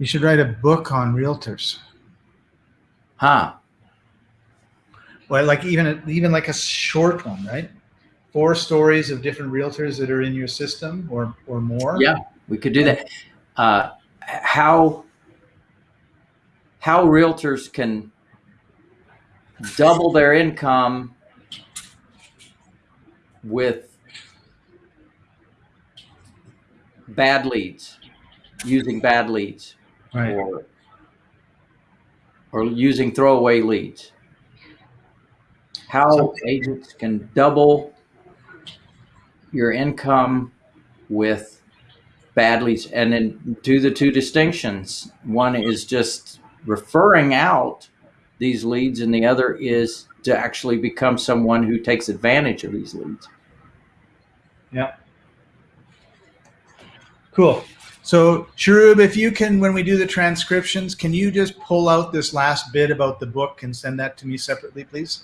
You should write a book on realtors. Huh. Well, like even a, even like a short one, right? Four stories of different realtors that are in your system, or or more. Yeah, we could do that. Uh, how how realtors can double their income with bad leads, using bad leads, Right. or or using throwaway leads. How So- agents can double your income with bad leads, and then do the two distinctions. One is just referring out these leads, and the other is to actually become someone who takes advantage of these leads. Yeah. Cool. So, Sharub, if you can, when we do the transcriptions, can you just pull out this last bit about the book and send that to me separately, please?